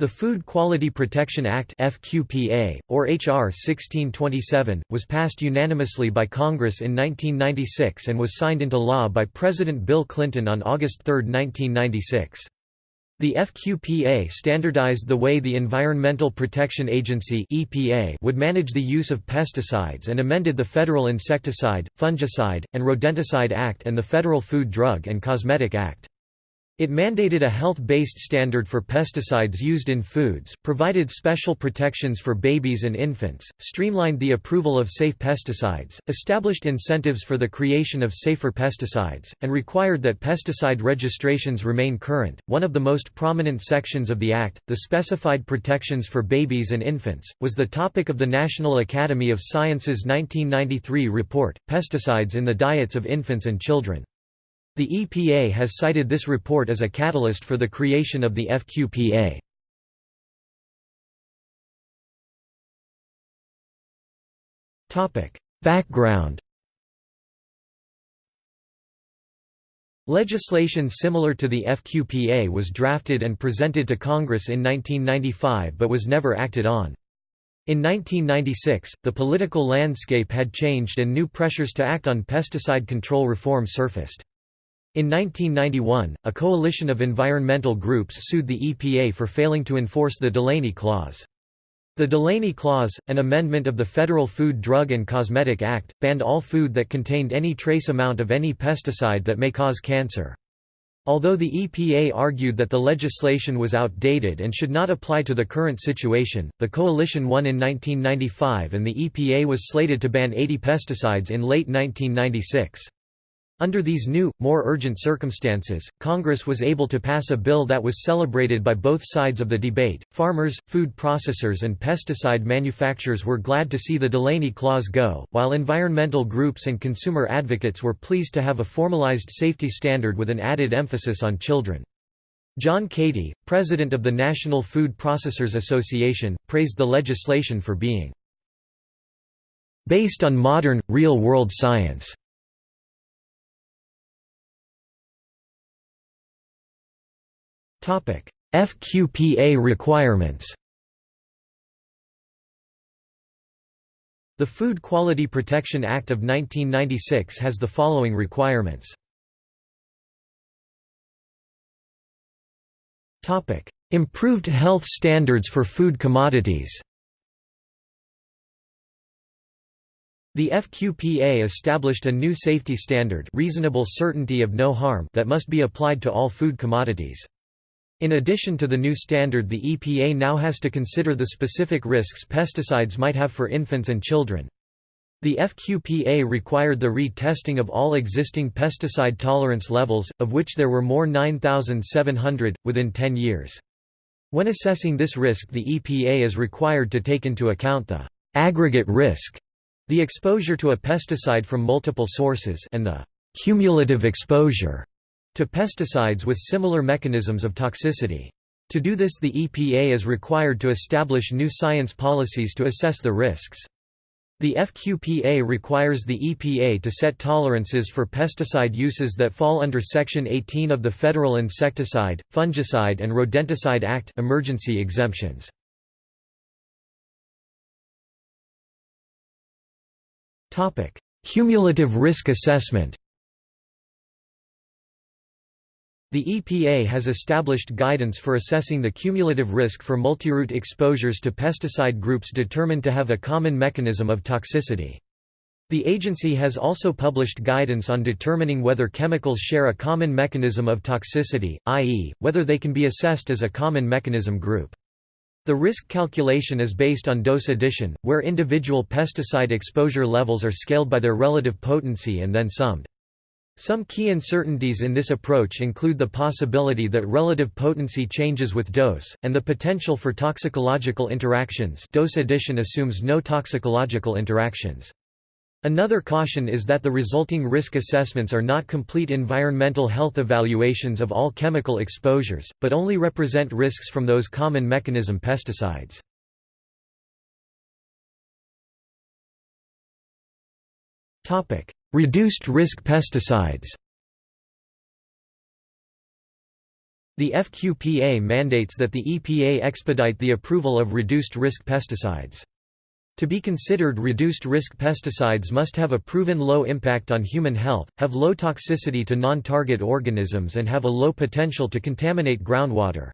The Food Quality Protection Act FQPA, or H.R. 1627, was passed unanimously by Congress in 1996 and was signed into law by President Bill Clinton on August 3, 1996. The FQPA standardized the way the Environmental Protection Agency EPA would manage the use of pesticides and amended the Federal Insecticide, Fungicide, and Rodenticide Act and the Federal Food Drug and Cosmetic Act. It mandated a health-based standard for pesticides used in foods, provided special protections for babies and infants, streamlined the approval of safe pesticides, established incentives for the creation of safer pesticides, and required that pesticide registrations remain current. One of the most prominent sections of the Act, the Specified Protections for Babies and Infants, was the topic of the National Academy of Sciences 1993 report, Pesticides in the Diets of Infants and Children. The EPA has cited this report as a catalyst for the creation of the FQPA. Background Legislation similar to the FQPA was drafted and presented to Congress in 1995 but was never acted on. In 1996, the political landscape had changed and new pressures to act on pesticide control reform surfaced. In 1991, a coalition of environmental groups sued the EPA for failing to enforce the Delaney Clause. The Delaney Clause, an amendment of the Federal Food Drug and Cosmetic Act, banned all food that contained any trace amount of any pesticide that may cause cancer. Although the EPA argued that the legislation was outdated and should not apply to the current situation, the coalition won in 1995 and the EPA was slated to ban 80 pesticides in late 1996. Under these new, more urgent circumstances, Congress was able to pass a bill that was celebrated by both sides of the debate. Farmers, food processors, and pesticide manufacturers were glad to see the Delaney Clause go, while environmental groups and consumer advocates were pleased to have a formalized safety standard with an added emphasis on children. John Cady, president of the National Food Processors Association, praised the legislation for being based on modern, real-world science FQPA requirements The Food Quality Protection Act of 1996 has the following requirements. Improved health standards for food commodities The FQPA established a new safety standard reasonable certainty of no harm that must be applied to all food commodities. In addition to the new standard the EPA now has to consider the specific risks pesticides might have for infants and children. The FQPA required the retesting of all existing pesticide tolerance levels, of which there were more 9,700, within 10 years. When assessing this risk the EPA is required to take into account the aggregate risk, the exposure to a pesticide from multiple sources and the cumulative exposure to pesticides with similar mechanisms of toxicity. To do this the EPA is required to establish new science policies to assess the risks. The FQPA requires the EPA to set tolerances for pesticide uses that fall under Section 18 of the Federal Insecticide, Fungicide and Rodenticide Act emergency exemptions. Cumulative risk assessment The EPA has established guidance for assessing the cumulative risk for multiroute exposures to pesticide groups determined to have a common mechanism of toxicity. The agency has also published guidance on determining whether chemicals share a common mechanism of toxicity, i.e., whether they can be assessed as a common mechanism group. The risk calculation is based on dose addition, where individual pesticide exposure levels are scaled by their relative potency and then summed. Some key uncertainties in this approach include the possibility that relative potency changes with dose, and the potential for toxicological interactions dose addition assumes no toxicological interactions. Another caution is that the resulting risk assessments are not complete environmental health evaluations of all chemical exposures, but only represent risks from those common mechanism pesticides. Reduced risk pesticides The FQPA mandates that the EPA expedite the approval of reduced-risk pesticides. To be considered reduced-risk pesticides must have a proven low impact on human health, have low toxicity to non-target organisms and have a low potential to contaminate groundwater.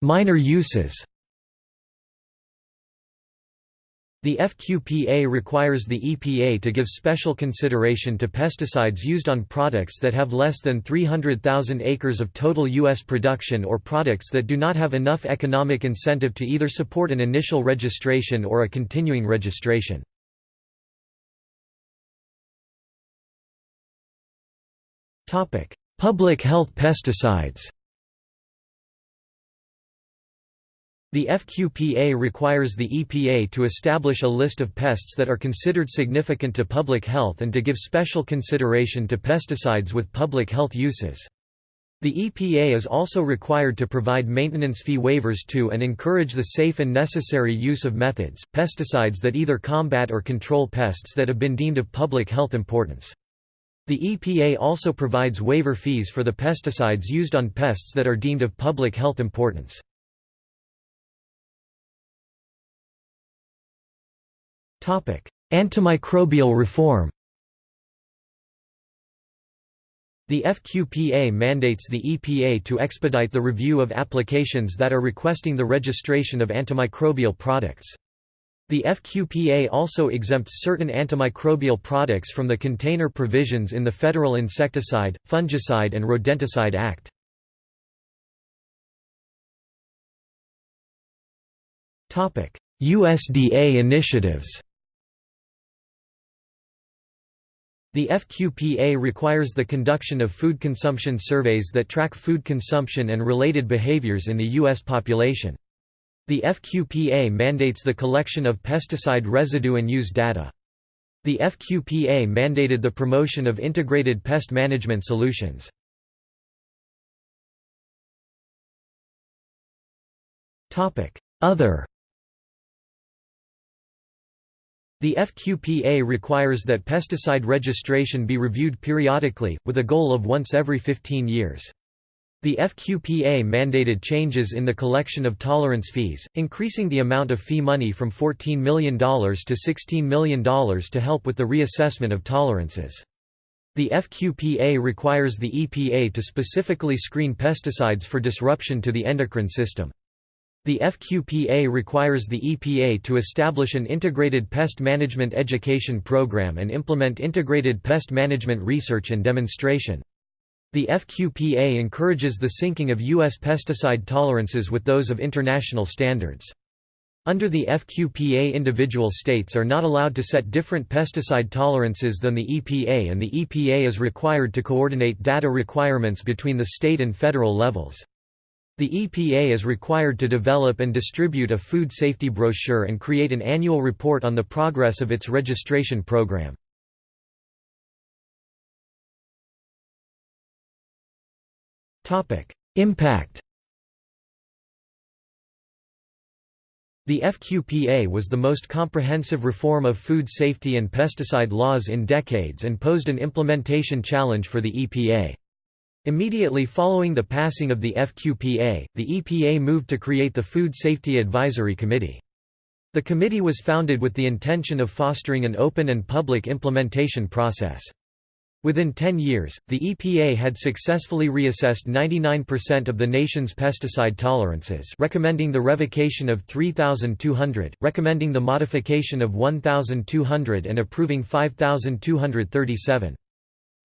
Minor uses The FQPA requires the EPA to give special consideration to pesticides used on products that have less than 300,000 acres of total U.S. production or products that do not have enough economic incentive to either support an initial registration or a continuing registration. Public health pesticides The FQPA requires the EPA to establish a list of pests that are considered significant to public health and to give special consideration to pesticides with public health uses. The EPA is also required to provide maintenance fee waivers to and encourage the safe and necessary use of methods, pesticides that either combat or control pests that have been deemed of public health importance. The EPA also provides waiver fees for the pesticides used on pests that are deemed of public health importance. Antimicrobial reform The FQPA mandates the EPA to expedite the review of applications that are requesting the registration of antimicrobial products. The FQPA also exempts certain antimicrobial products from the container provisions in the Federal Insecticide, Fungicide and Rodenticide Act. USDA initiatives The FQPA requires the conduction of food consumption surveys that track food consumption and related behaviors in the U.S. population. The FQPA mandates the collection of pesticide residue and use data. The FQPA mandated the promotion of integrated pest management solutions. Other the FQPA requires that pesticide registration be reviewed periodically, with a goal of once every 15 years. The FQPA mandated changes in the collection of tolerance fees, increasing the amount of fee money from $14 million to $16 million to help with the reassessment of tolerances. The FQPA requires the EPA to specifically screen pesticides for disruption to the endocrine system. The FQPA requires the EPA to establish an integrated pest management education program and implement integrated pest management research and demonstration. The FQPA encourages the syncing of U.S. pesticide tolerances with those of international standards. Under the FQPA individual states are not allowed to set different pesticide tolerances than the EPA and the EPA is required to coordinate data requirements between the state and federal levels. The EPA is required to develop and distribute a food safety brochure and create an annual report on the progress of its registration program. Impact The FQPA was the most comprehensive reform of food safety and pesticide laws in decades and posed an implementation challenge for the EPA. Immediately following the passing of the FQPA, the EPA moved to create the Food Safety Advisory Committee. The committee was founded with the intention of fostering an open and public implementation process. Within 10 years, the EPA had successfully reassessed 99% of the nation's pesticide tolerances recommending the revocation of 3,200, recommending the modification of 1,200 and approving 5,237.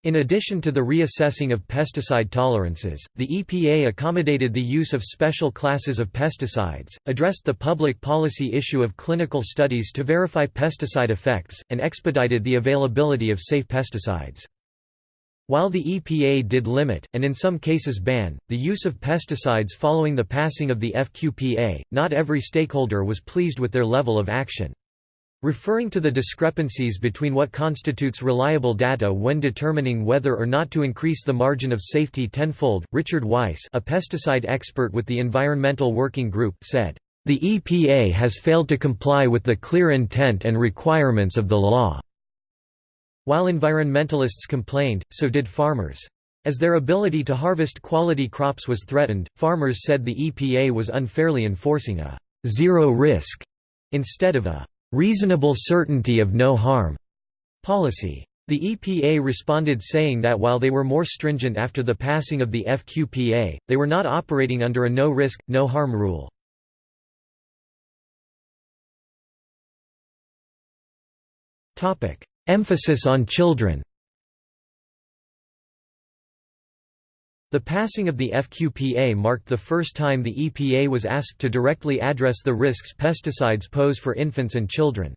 In addition to the reassessing of pesticide tolerances, the EPA accommodated the use of special classes of pesticides, addressed the public policy issue of clinical studies to verify pesticide effects, and expedited the availability of safe pesticides. While the EPA did limit, and in some cases ban, the use of pesticides following the passing of the FQPA, not every stakeholder was pleased with their level of action. Referring to the discrepancies between what constitutes reliable data when determining whether or not to increase the margin of safety tenfold, Richard Weiss a pesticide expert with the Environmental Working Group said, "...the EPA has failed to comply with the clear intent and requirements of the law." While environmentalists complained, so did farmers. As their ability to harvest quality crops was threatened, farmers said the EPA was unfairly enforcing a zero risk instead of a reasonable certainty of no harm policy. The EPA responded saying that while they were more stringent after the passing of the FQPA, they were not operating under a no-risk, no-harm rule. Emphasis on children The passing of the FQPA marked the first time the EPA was asked to directly address the risks pesticides pose for infants and children.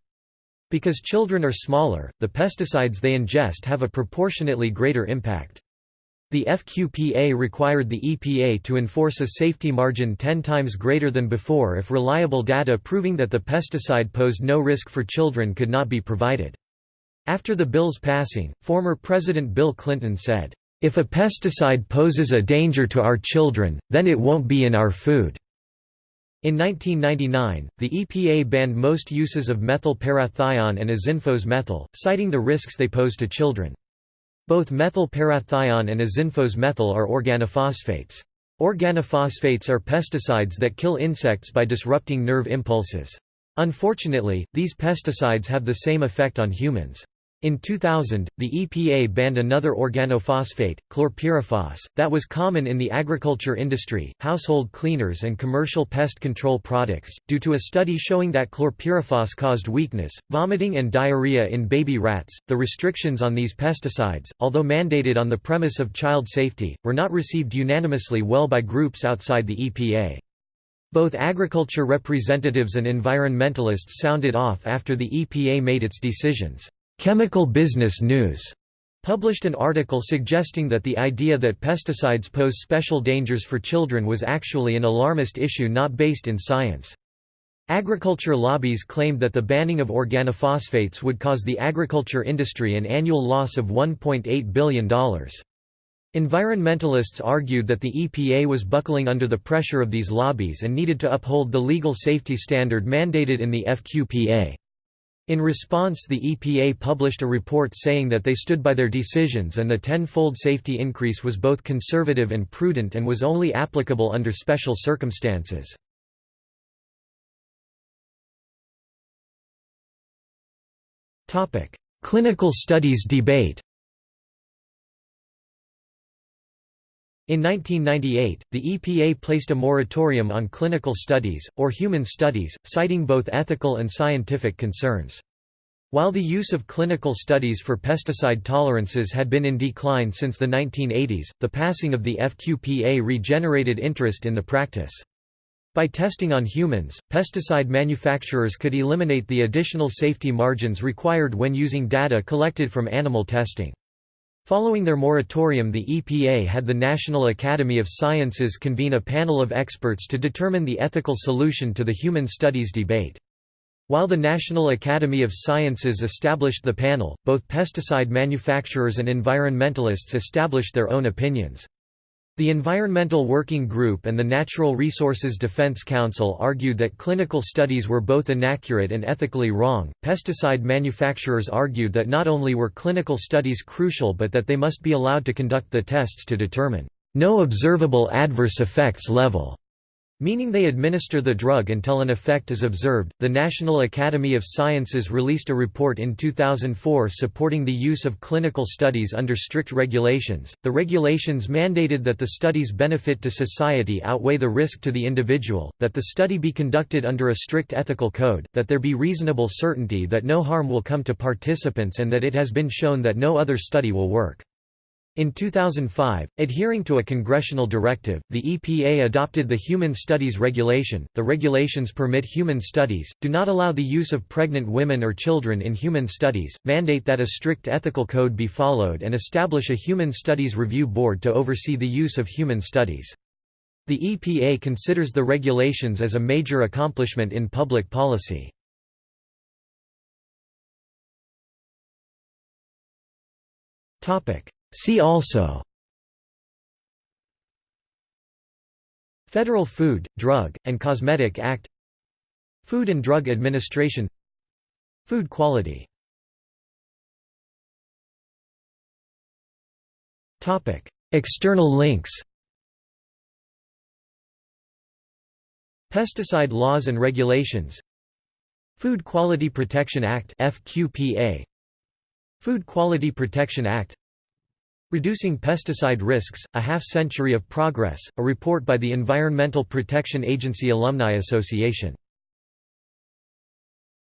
Because children are smaller, the pesticides they ingest have a proportionately greater impact. The FQPA required the EPA to enforce a safety margin 10 times greater than before if reliable data proving that the pesticide posed no risk for children could not be provided. After the bill's passing, former President Bill Clinton said, "...if a pesticide poses a danger to our children, then it won't be in our food." In 1999, the EPA banned most uses of methyl parathion and azinphos methyl, citing the risks they pose to children. Both methyl parathion and azinphos methyl are organophosphates. Organophosphates are pesticides that kill insects by disrupting nerve impulses. Unfortunately, these pesticides have the same effect on humans. In 2000, the EPA banned another organophosphate, chlorpyrifos, that was common in the agriculture industry, household cleaners and commercial pest control products, due to a study showing that chlorpyrifos caused weakness, vomiting and diarrhea in baby rats. The restrictions on these pesticides, although mandated on the premise of child safety, were not received unanimously well by groups outside the EPA. Both agriculture representatives and environmentalists sounded off after the EPA made its decisions. Chemical Business News published an article suggesting that the idea that pesticides pose special dangers for children was actually an alarmist issue not based in science. Agriculture lobbies claimed that the banning of organophosphates would cause the agriculture industry an annual loss of $1.8 billion. Environmentalists argued that the EPA was buckling under the pressure of these lobbies and needed to uphold the legal safety standard mandated in the FQPA. In response the EPA published a report saying that they stood by their decisions and the ten-fold safety increase was both conservative and prudent and was only applicable under special circumstances. Clinical studies debate In 1998, the EPA placed a moratorium on clinical studies, or human studies, citing both ethical and scientific concerns. While the use of clinical studies for pesticide tolerances had been in decline since the 1980s, the passing of the FQPA regenerated interest in the practice. By testing on humans, pesticide manufacturers could eliminate the additional safety margins required when using data collected from animal testing. Following their moratorium the EPA had the National Academy of Sciences convene a panel of experts to determine the ethical solution to the human studies debate. While the National Academy of Sciences established the panel, both pesticide manufacturers and environmentalists established their own opinions. The Environmental Working Group and the Natural Resources Defense Council argued that clinical studies were both inaccurate and ethically wrong. Pesticide manufacturers argued that not only were clinical studies crucial but that they must be allowed to conduct the tests to determine no observable adverse effects level meaning they administer the drug until an effect is observed. The National Academy of Sciences released a report in 2004 supporting the use of clinical studies under strict regulations. The regulations mandated that the study's benefit to society outweigh the risk to the individual, that the study be conducted under a strict ethical code, that there be reasonable certainty that no harm will come to participants, and that it has been shown that no other study will work. In 2005, adhering to a congressional directive, the EPA adopted the Human Studies Regulation. The regulations permit human studies, do not allow the use of pregnant women or children in human studies, mandate that a strict ethical code be followed, and establish a Human Studies Review Board to oversee the use of human studies. The EPA considers the regulations as a major accomplishment in public policy. Topic See also Federal Food, Drug, and Cosmetic Act Food and Drug Administration Food quality External links Pesticide laws and regulations Food Quality Protection Act FQPA Food Quality Protection Act Reducing Pesticide Risks, A Half-Century of Progress, a report by the Environmental Protection Agency Alumni Association